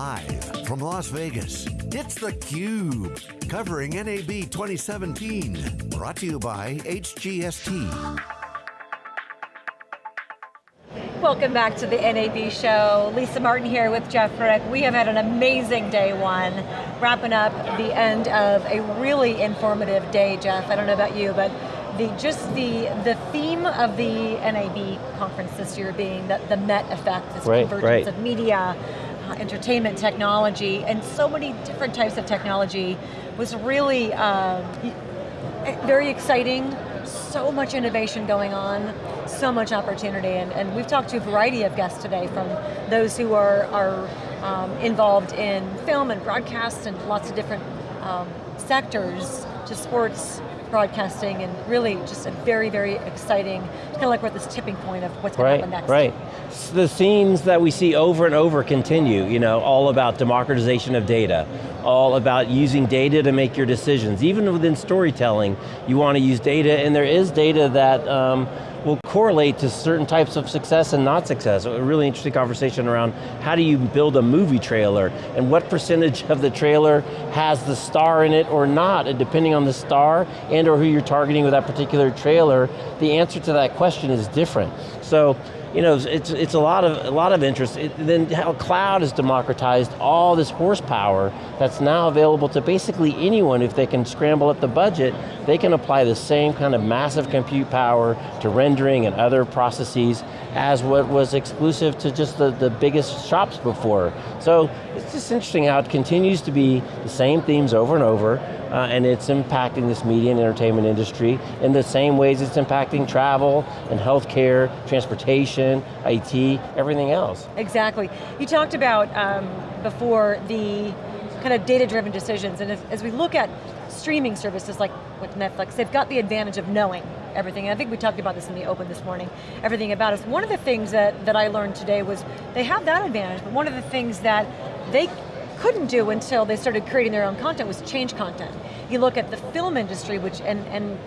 Live from Las Vegas, it's theCUBE, covering NAB 2017. Brought to you by HGST. Welcome back to the NAB show. Lisa Martin here with Jeff Frick. We have had an amazing day one, wrapping up the end of a really informative day, Jeff. I don't know about you, but the just the the theme of the NAB conference this year being that the Met effect, this right, convergence right. of media, entertainment technology, and so many different types of technology was really um, very exciting, so much innovation going on, so much opportunity, and, and we've talked to a variety of guests today from those who are, are um, involved in film and broadcast and lots of different um, sectors to sports, broadcasting and really just a very, very exciting, kind of like we're at this tipping point of what's going right, to happen next. Right, The themes that we see over and over continue, you know, all about democratization of data, all about using data to make your decisions. Even within storytelling, you want to use data, and there is data that um, will correlate to certain types of success and not success. A really interesting conversation around how do you build a movie trailer and what percentage of the trailer has the star in it or not, and depending on the star and or who you're targeting with that particular trailer, the answer to that question is different. So you know, it's, it's a, lot of, a lot of interest. It, then how cloud has democratized all this horsepower that's now available to basically anyone if they can scramble up the budget, they can apply the same kind of massive compute power to rendering and other processes as what was exclusive to just the, the biggest shops before. So it's just interesting how it continues to be the same themes over and over, uh, and it's impacting this media and entertainment industry in the same ways it's impacting travel and healthcare, transportation, IT, everything else. Exactly. You talked about um, before the kind of data-driven decisions, and if, as we look at streaming services like with Netflix, they've got the advantage of knowing everything. And I think we talked about this in the open this morning, everything about us. One of the things that, that I learned today was they have that advantage, but one of the things that they couldn't do until they started creating their own content was change content. You look at the film industry, which and, and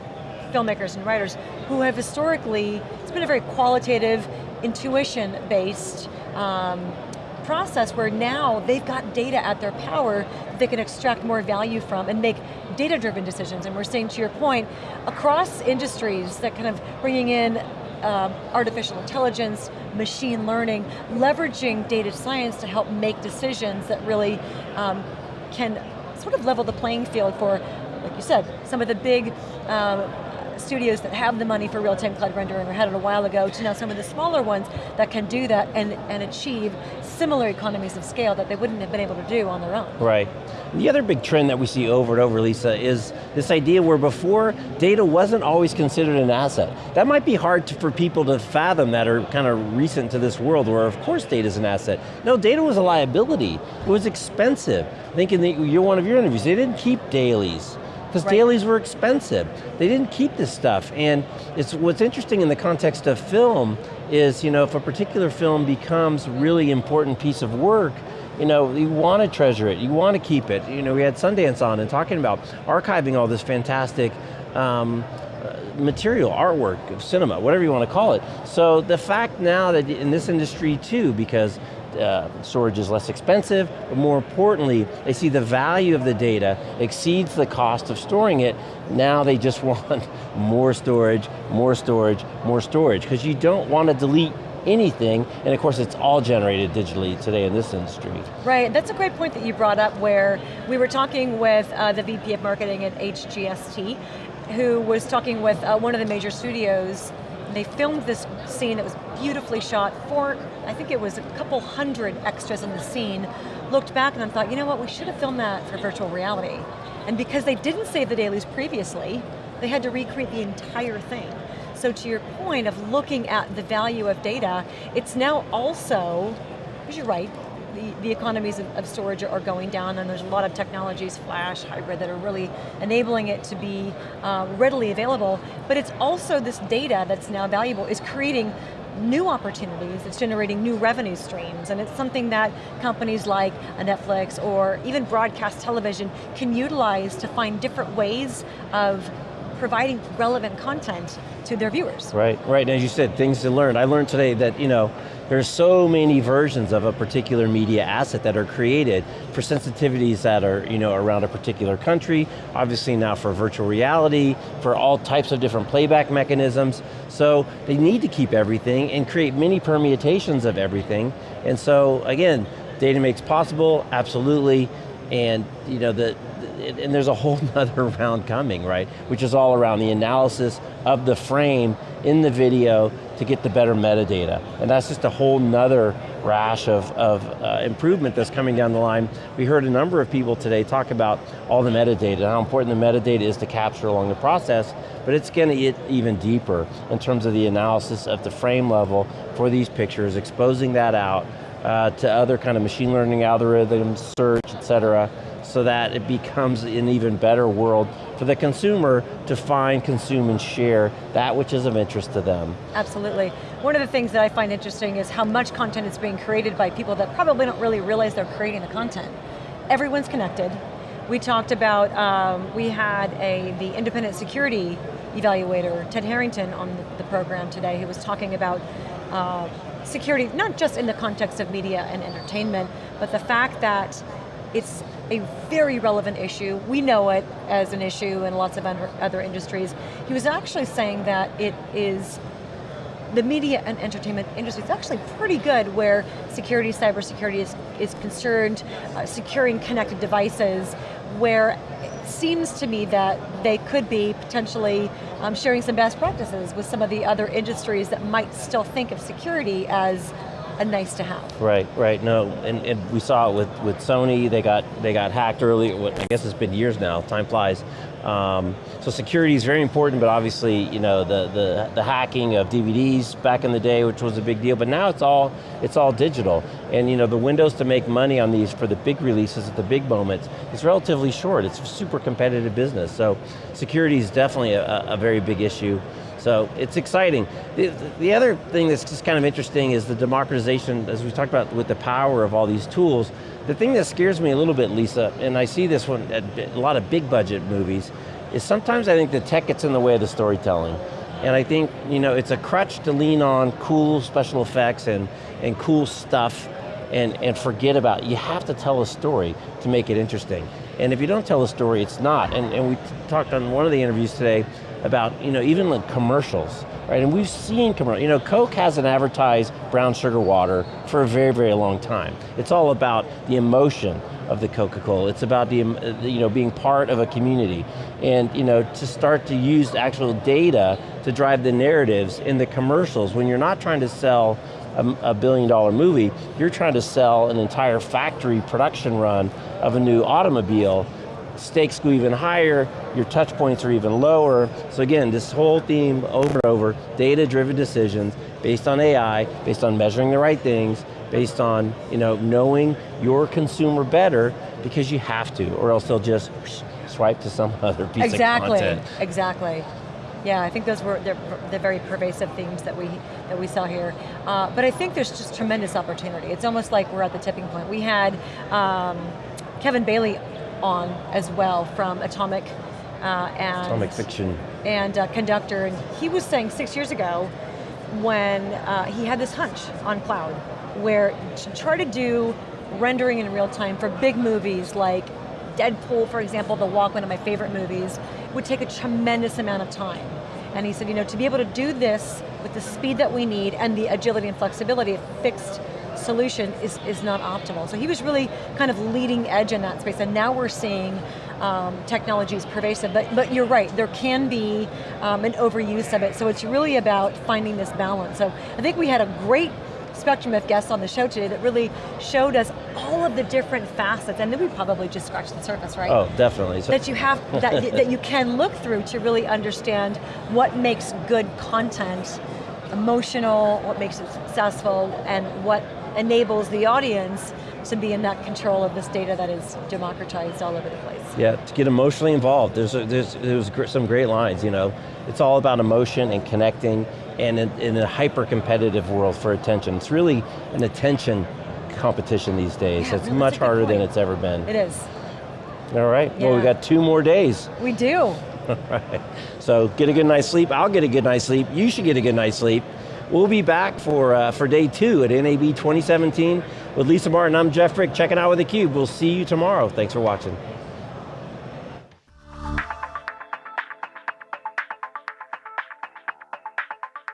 filmmakers and writers who have historically, it's been a very qualitative, intuition-based um, process where now they've got data at their power that they can extract more value from and make data-driven decisions. And we're seeing, to your point, across industries that kind of bringing in um, artificial intelligence, machine learning, leveraging data science to help make decisions that really um, can sort of level the playing field for, like you said, some of the big um, studios that have the money for real-time cloud rendering or had it a while ago to now some of the smaller ones that can do that and, and achieve similar economies of scale that they wouldn't have been able to do on their own. Right. The other big trend that we see over and over, Lisa, is this idea where before, data wasn't always considered an asset. That might be hard to, for people to fathom that are kind of recent to this world where of course data is an asset. No, data was a liability. It was expensive. I think in the, one of your interviews, they didn't keep dailies because right. dailies were expensive. They didn't keep this stuff, and it's what's interesting in the context of film is, you know, if a particular film becomes really important piece of work, you know, you want to treasure it, you want to keep it. You know, we had Sundance on and talking about archiving all this fantastic um, uh, material, artwork, of cinema, whatever you want to call it. So the fact now that in this industry too, because uh, storage is less expensive, but more importantly, they see the value of the data exceeds the cost of storing it. Now they just want more storage, more storage, more storage, because you don't want to delete anything, and of course it's all generated digitally today in this industry. Right, that's a great point that you brought up where we were talking with uh, the VP of Marketing at HGST, who was talking with uh, one of the major studios they filmed this scene that was beautifully shot for, I think it was a couple hundred extras in the scene, looked back and thought, you know what, we should have filmed that for virtual reality. And because they didn't save the dailies previously, they had to recreate the entire thing. So to your point of looking at the value of data, it's now also, because you're right, the, economies of, of, storage are going down and there's a lot of technologies, flash, hybrid, that are really enabling it to be uh, readily available, but it's also this data that's now valuable is creating new opportunities, it's generating new revenue streams, and it's something that companies like Netflix or even broadcast television can utilize to find different ways of providing relevant content to their viewers. Right, right, and as you said, things to learn. I learned today that, you know, There's so many versions of a particular media asset that are created for sensitivities that are you know, around a particular country, obviously now for virtual reality, for all types of different playback mechanisms. So they need to keep everything and create many permutations of everything. And so again, data makes possible, absolutely, and you know, the, and there's a whole other round coming, right? Which is all around the analysis of the frame in the video to get the better metadata. And that's just a whole nother rash of, of uh, improvement that's coming down the line. We heard a number of people today talk about all the metadata, how important the metadata is to capture along the process, but it's going to get even deeper in terms of the analysis of the frame level for these pictures, exposing that out uh, to other kind of machine learning algorithms, search, et cetera, so that it becomes an even better world for the consumer to find, consume, and share that which is of interest to them. Absolutely. One of the things that I find interesting is how much content is being created by people that probably don't really realize they're creating the content. Everyone's connected. We talked about, um, we had a the independent security evaluator, Ted Harrington, on the, program today, who was talking about uh, security, not just in the context of media and entertainment, but the fact that it's a very relevant issue. We know it as an issue in lots of other industries. He was actually saying that it is the media and entertainment industry is actually pretty good where security, cybersecurity is, is concerned, uh, securing connected devices, where it seems to me that they could be potentially um, sharing some best practices with some of the other industries that might still think of security as a nice to have. Right, right, no, and, and we saw it with, with Sony, they got, they got hacked early, I guess it's been years now, time flies. Um, so security is very important, but obviously, you know, the, the, the hacking of DVDs back in the day, which was a big deal, but now it's all, it's all digital. And you know, the windows to make money on these for the big releases at the big moments is relatively short. It's a super competitive business. So security is definitely a, a very big issue. So it's exciting. The, the other thing that's just kind of interesting is the democratization, as we talked about with the power of all these tools. The thing that scares me a little bit, Lisa, and I see this one at a lot of big budget movies, is sometimes I think the tech gets in the way of the storytelling. And I think, you know, it's a crutch to lean on cool special effects and, and cool stuff and, and forget about, you have to tell a story to make it interesting. And if you don't tell a story, it's not. And, and we talked on one of the interviews today about, you know, even like commercials, right? And we've seen commercials, you know, Coke hasn't advertised brown sugar water for a very, very long time. It's all about the emotion of the Coca-Cola. It's about uh, the, you know, being part of a community. And you know, to start to use actual data to drive the narratives in the commercials when you're not trying to sell a, a billion dollar movie, you're trying to sell an entire factory production run of a new automobile stakes go even higher, your touch points are even lower. So again, this whole theme over and over, data-driven decisions based on AI, based on measuring the right things, based on you know, knowing your consumer better because you have to, or else they'll just swipe to some other piece exactly, of content. Exactly, exactly. Yeah, I think those were the very pervasive themes that we that we saw here. Uh, but I think there's just tremendous opportunity. It's almost like we're at the tipping point. We had um, Kevin Baillie on as well from Atomic uh, and Atomic Fiction and uh, Conductor, and he was saying six years ago when uh, he had this hunch on cloud, where to try to do rendering in real time for big movies like Deadpool, for example, The Walk, one of my favorite movies, would take a tremendous amount of time. And he said, you know, to be able to do this with the speed that we need and the agility and flexibility of fixed solution is, is not optimal. So he was really kind of leading edge in that space, and now we're seeing um, technologies pervasive, but, but you're right, there can be um, an overuse of it, so it's really about finding this balance. So I think we had a great spectrum of guests on the show today that really showed us all of the different facets, and then we probably just scratched the surface, right? Oh, definitely. That you have, that, that you can look through to really understand what makes good content emotional, what makes it successful, and what enables the audience to be in that control of this data that is democratized all over the place. Yeah, to get emotionally involved. There's, a, there's, there's some great lines, you know. It's all about emotion and connecting and in, in a hyper-competitive world for attention. It's really an attention competition these days. Yeah, it's no, much harder than it's ever been. It is. All right, yeah. well we got two more days. We do. All right, so get a good night's sleep. I'll get a good night's sleep. You should get a good night's sleep. We'll be back for, uh, for day two at NAB 2017 with Lisa Martin. I'm Jeff Frick, checking out with theCUBE. We'll see you tomorrow. Thanks for watching.